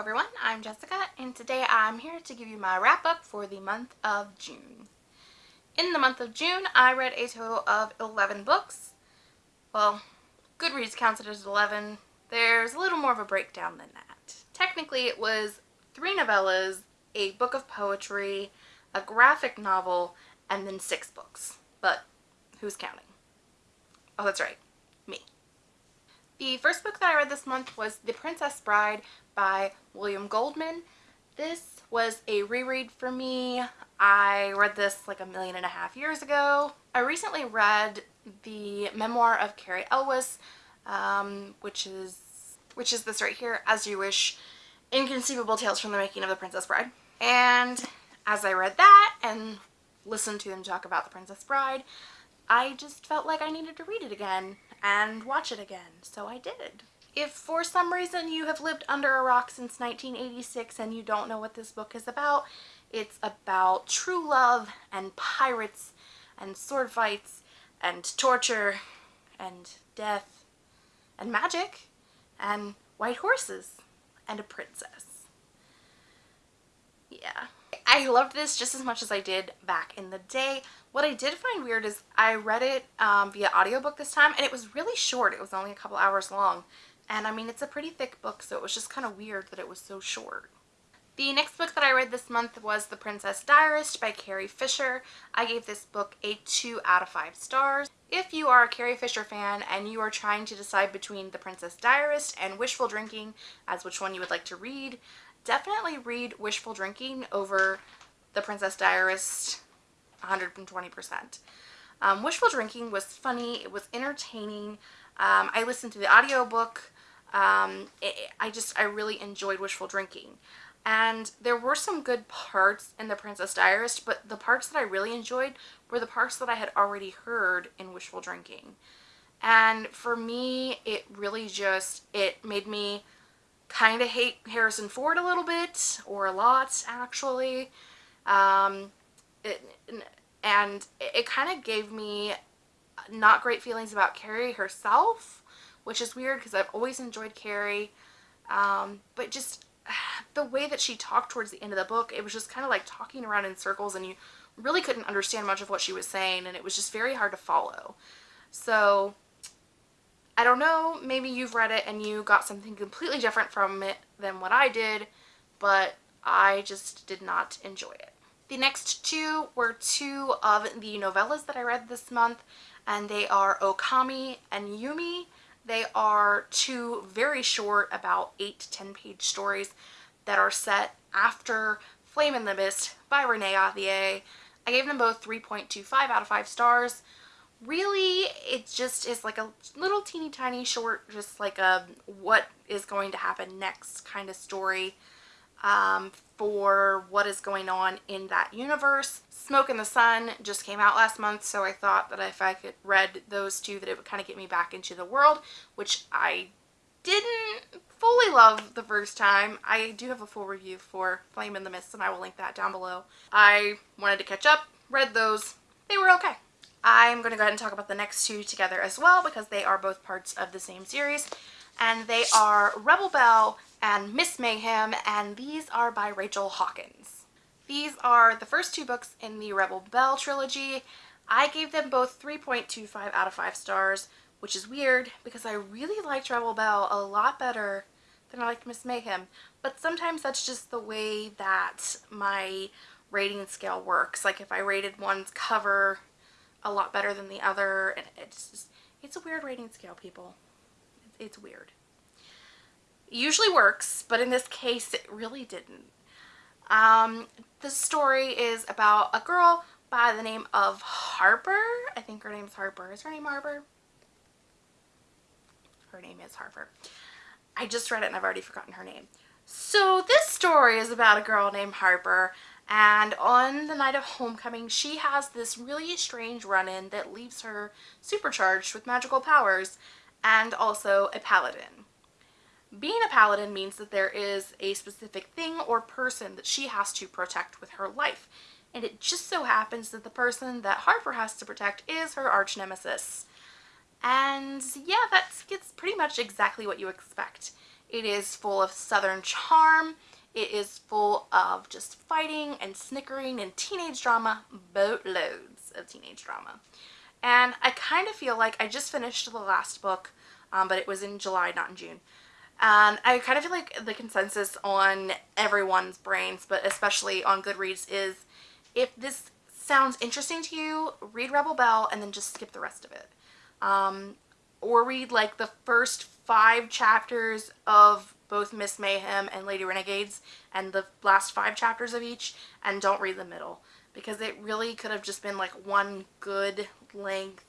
everyone, I'm Jessica and today I'm here to give you my wrap up for the month of June. In the month of June, I read a total of 11 books. Well, Goodreads counts it as 11. There's a little more of a breakdown than that. Technically, it was three novellas, a book of poetry, a graphic novel, and then six books. But who's counting? Oh, that's right. The first book that I read this month was The Princess Bride by William Goldman. This was a reread for me. I read this like a million and a half years ago. I recently read the memoir of Cary Elwes, um, which is which is this right here, As You Wish, Inconceivable Tales from the Making of the Princess Bride. And as I read that and listened to them talk about the Princess Bride, I just felt like I needed to read it again and watch it again, so I did. If for some reason you have lived under a rock since 1986 and you don't know what this book is about, it's about true love and pirates and sword fights and torture and death and magic and white horses and a princess. Yeah. I loved this just as much as I did back in the day. What I did find weird is I read it um, via audiobook this time and it was really short. It was only a couple hours long. And I mean, it's a pretty thick book, so it was just kind of weird that it was so short. The next book that I read this month was The Princess Diarist by Carrie Fisher. I gave this book a 2 out of 5 stars. If you are a Carrie Fisher fan and you are trying to decide between The Princess Diarist and Wishful Drinking as which one you would like to read, definitely read Wishful Drinking over The Princess Diarist 120%. Um, Wishful Drinking was funny, it was entertaining. Um, I listened to the audiobook. Um, it, I just, I really enjoyed Wishful Drinking. And there were some good parts in The Princess Diarist, but the parts that I really enjoyed were the parts that I had already heard in Wishful Drinking. And for me, it really just, it made me kind of hate Harrison Ford a little bit, or a lot, actually. Um, it, and it kind of gave me not great feelings about Carrie herself, which is weird because I've always enjoyed Carrie. Um, but just the way that she talked towards the end of the book, it was just kind of like talking around in circles and you really couldn't understand much of what she was saying and it was just very hard to follow. So I don't know, maybe you've read it and you got something completely different from it than what I did, but I just did not enjoy it. The next two were two of the novellas that I read this month, and they are Okami and Yumi. They are two very short, about 8 to 10 page stories that are set after Flame in the Mist by Renee Ahdieh. I gave them both 3.25 out of 5 stars. Really, it just is like a little teeny tiny short, just like a what is going to happen next kind of story um, for what is going on in that universe. Smoke in the Sun just came out last month, so I thought that if I could read those two that it would kind of get me back into the world, which I didn't fully love the first time. I do have a full review for Flame in the Mist and I will link that down below. I wanted to catch up, read those, they were okay. I'm going to go ahead and talk about the next two together as well because they are both parts of the same series and they are Rebel Belle and Miss Mayhem, and these are by Rachel Hawkins. These are the first two books in the Rebel Belle trilogy. I gave them both 3.25 out of 5 stars, which is weird because I really liked Rebel Belle a lot better than I liked Miss Mayhem. But sometimes that's just the way that my rating scale works. Like if I rated one's cover a lot better than the other, and it's just, it's a weird rating scale, people it's weird. Usually works, but in this case it really didn't. Um, the story is about a girl by the name of Harper. I think her name's Harper. Is her name Harper? Her name is Harper. I just read it and I've already forgotten her name. So this story is about a girl named Harper and on the night of homecoming she has this really strange run-in that leaves her supercharged with magical powers and also a paladin. Being a paladin means that there is a specific thing or person that she has to protect with her life. And it just so happens that the person that Harper has to protect is her arch nemesis. And yeah, that's gets pretty much exactly what you expect. It is full of southern charm. It is full of just fighting and snickering and teenage drama, boatloads of teenage drama. And I kind of feel like I just finished the last book, um, but it was in July, not in June. And I kind of feel like the consensus on everyone's brains, but especially on Goodreads, is if this sounds interesting to you, read Rebel Belle and then just skip the rest of it. Um, or read like the first five chapters of both Miss Mayhem and Lady Renegades and the last five chapters of each and don't read the middle because it really could have just been like one good length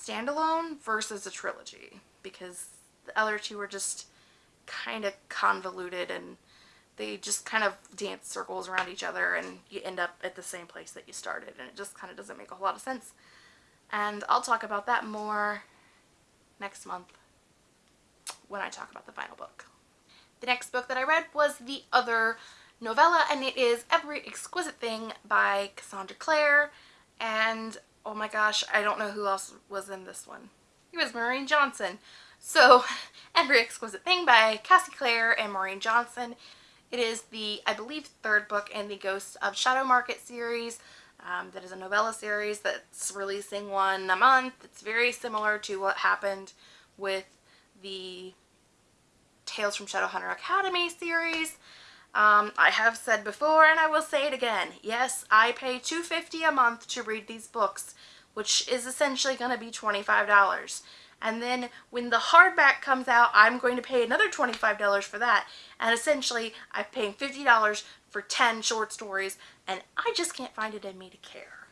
standalone versus a trilogy because the other two were just kind of convoluted and they just kind of dance circles around each other and you end up at the same place that you started and it just kind of doesn't make a whole lot of sense. And I'll talk about that more next month when I talk about the final book. The next book that I read was the other novella and it is Every Exquisite Thing by Cassandra Clare and oh my gosh I don't know who else was in this one. It was Maureen Johnson. So Every Exquisite Thing by Cassie Clare and Maureen Johnson. It is the I believe third book in the Ghosts of Shadow Market series. Um, that is a novella series that's releasing one a month. It's very similar to what happened with the Tales from Shadowhunter Academy series. Um, I have said before and I will say it again. Yes, I pay $2.50 a month to read these books, which is essentially going to be $25. And then when the hardback comes out, I'm going to pay another $25 for that. And essentially, I'm paying $50 for 10 short stories, and I just can't find it in me to care.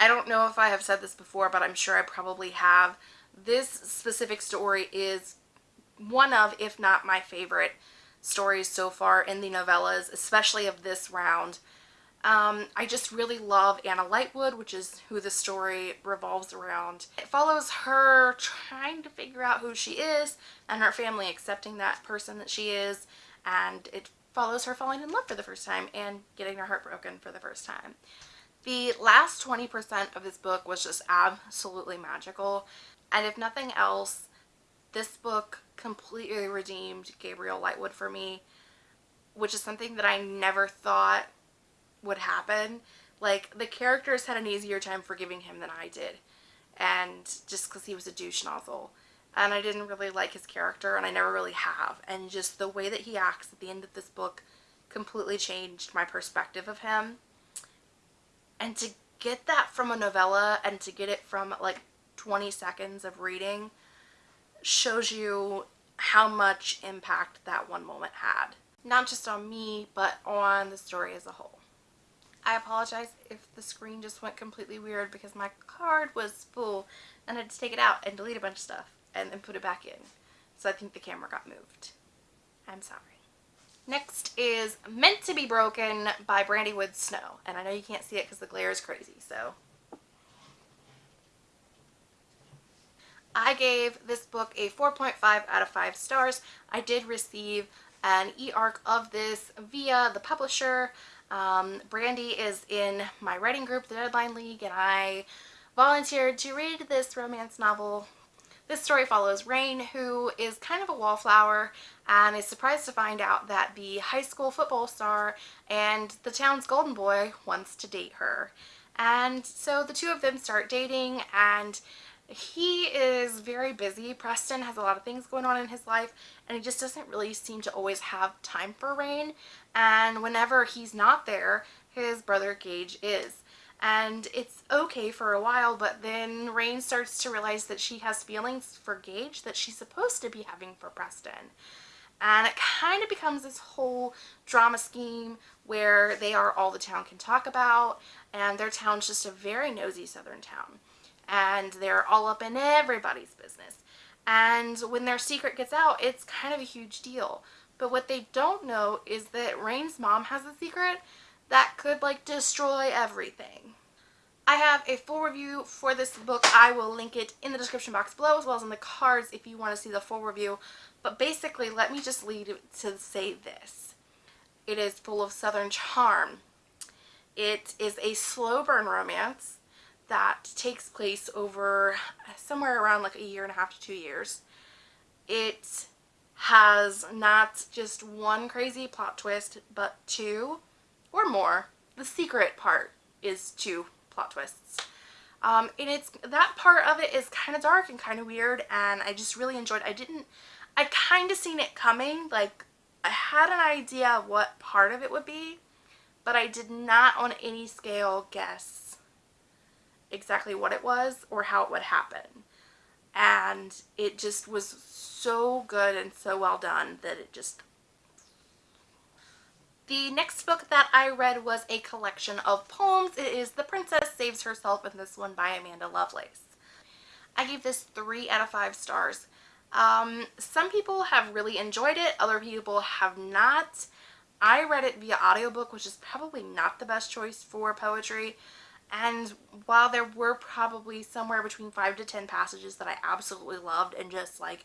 I don't know if I have said this before, but I'm sure I probably have. This specific story is one of, if not my favorite stories so far in the novellas, especially of this round. Um, I just really love Anna Lightwood, which is who the story revolves around. It follows her trying to figure out who she is and her family accepting that person that she is and it follows her falling in love for the first time and getting her heart broken for the first time. The last 20% of this book was just absolutely magical and if nothing else, this book completely redeemed Gabriel Lightwood for me, which is something that I never thought would happen. Like, the characters had an easier time forgiving him than I did. And just because he was a douche nozzle. And I didn't really like his character, and I never really have. And just the way that he acts at the end of this book completely changed my perspective of him. And to get that from a novella and to get it from like 20 seconds of reading shows you how much impact that one moment had. Not just on me, but on the story as a whole. I apologize if the screen just went completely weird because my card was full and I had to take it out and delete a bunch of stuff and then put it back in. So I think the camera got moved. I'm sorry. Next is Meant to be Broken by Brandy Wood Snow. And I know you can't see it because the glare is crazy, so I gave this book a 4.5 out of 5 stars. I did receive an e-arc of this via the publisher. Um, Brandy is in my writing group, the Deadline League, and I volunteered to read this romance novel. This story follows Rain, who is kind of a wallflower and is surprised to find out that the high school football star and the town's golden boy wants to date her. And so the two of them start dating and he is very busy. Preston has a lot of things going on in his life and he just doesn't really seem to always have time for Rain. And whenever he's not there, his brother Gage is. And it's okay for a while, but then Rain starts to realize that she has feelings for Gage that she's supposed to be having for Preston. And it kind of becomes this whole drama scheme where they are all the town can talk about, and their town's just a very nosy southern town and they're all up in everybody's business. And when their secret gets out, it's kind of a huge deal. But what they don't know is that Rain's mom has a secret that could like destroy everything. I have a full review for this book. I will link it in the description box below as well as in the cards if you want to see the full review. But basically, let me just lead to say this. It is full of southern charm. It is a slow burn romance that takes place over somewhere around like a year and a half to two years. It has not just one crazy plot twist, but two or more. The secret part is two plot twists. Um, and it's that part of it is kind of dark and kind of weird and I just really enjoyed I didn't I kind of seen it coming like I had an idea what part of it would be but I did not on any scale guess exactly what it was or how it would happen and it just was so good and so well done that it just the next book that I read was a collection of poems. It is The Princess Saves Herself and this one by Amanda Lovelace. I gave this 3 out of 5 stars. Um, some people have really enjoyed it, other people have not. I read it via audiobook, which is probably not the best choice for poetry. And while there were probably somewhere between 5 to 10 passages that I absolutely loved and just like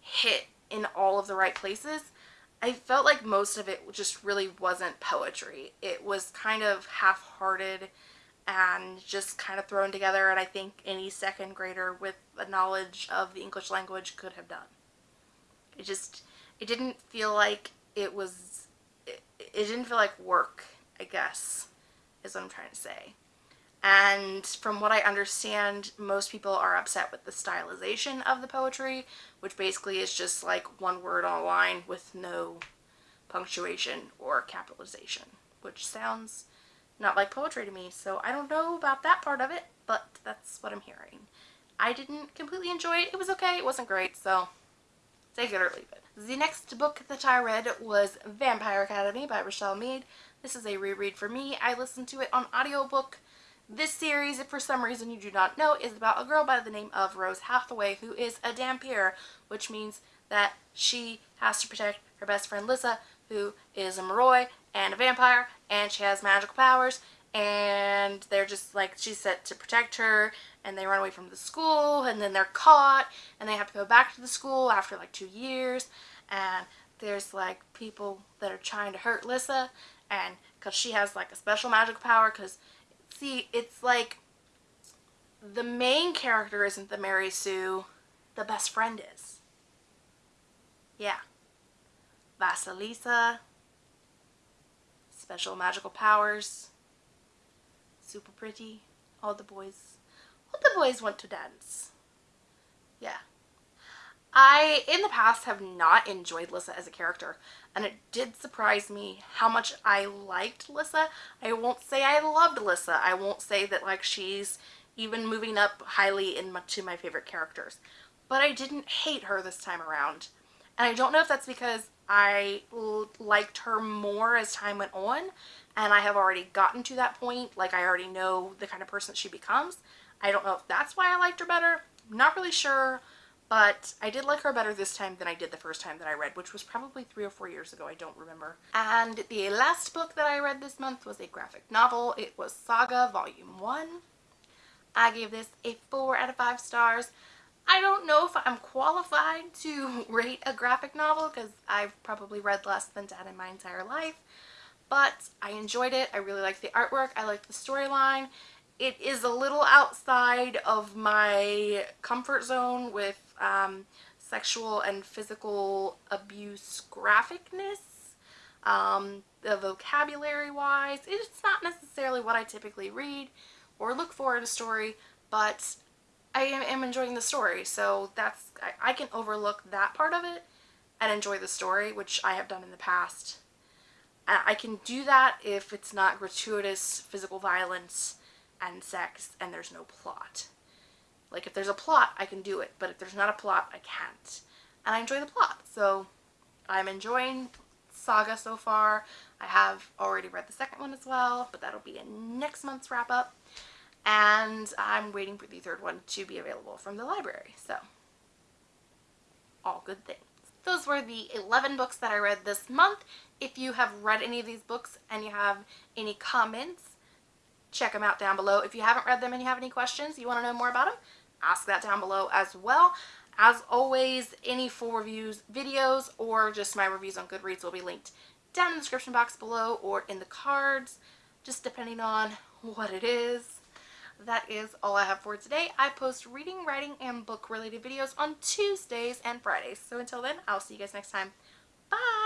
hit in all of the right places, I felt like most of it just really wasn't poetry. It was kind of half-hearted and just kind of thrown together and I think any second grader with a knowledge of the English language could have done. It just, it didn't feel like it was, it, it didn't feel like work, I guess, is what I'm trying to say. And from what I understand, most people are upset with the stylization of the poetry, which basically is just like one word on a line with no punctuation or capitalization, which sounds not like poetry to me. So I don't know about that part of it, but that's what I'm hearing. I didn't completely enjoy it. It was okay. It wasn't great, so take it or leave it. The next book that I read was Vampire Academy by Richelle Mead. This is a reread for me. I listened to it on audiobook this series, if for some reason you do not know, is about a girl by the name of Rose Hathaway who is a Dhampir, which means that she has to protect her best friend Lissa, who is a Moroi and a vampire, and she has magical powers, and they're just like, she's set to protect her, and they run away from the school, and then they're caught, and they have to go back to the school after like two years, and there's like people that are trying to hurt Lissa, and because she has like a special magical power, because see, it's like the main character isn't the Mary Sue, the best friend is. Yeah. Vasilisa, special magical powers, super pretty, all the boys, all the boys want to dance. Yeah. I, in the past, have not enjoyed Lissa as a character, and it did surprise me how much I liked Lissa. I won't say I loved Lissa. I won't say that, like, she's even moving up highly into my favorite characters. But I didn't hate her this time around. And I don't know if that's because I liked her more as time went on, and I have already gotten to that point. Like, I already know the kind of person she becomes. I don't know if that's why I liked her better. I'm not really sure but I did like her better this time than I did the first time that I read, which was probably three or four years ago, I don't remember. And the last book that I read this month was a graphic novel. It was Saga Volume 1. I gave this a 4 out of 5 stars. I don't know if I'm qualified to rate a graphic novel because I've probably read less than that in my entire life, but I enjoyed it. I really liked the artwork. I liked the storyline it is a little outside of my comfort zone with um, sexual and physical abuse graphicness. Um, the vocabulary wise, it's not necessarily what I typically read or look for in a story, but I am, enjoying the story. So that's, I, I can overlook that part of it and enjoy the story, which I have done in the past. I can do that if it's not gratuitous physical violence and sex and there's no plot. Like if there's a plot, I can do it, but if there's not a plot, I can't. And I enjoy the plot, so I'm enjoying Saga so far. I have already read the second one as well, but that'll be in next month's wrap up. And I'm waiting for the third one to be available from the library, so all good things. Those were the 11 books that I read this month. If you have read any of these books and you have any comments, check them out down below. If you haven't read them and you have any questions, you want to know more about them, ask that down below as well. As always, any full reviews videos or just my reviews on Goodreads will be linked down in the description box below or in the cards, just depending on what it is. that is all I have for today. I post reading, writing, and book related videos on Tuesdays and Fridays. So until then, I'll see you guys next time. Bye!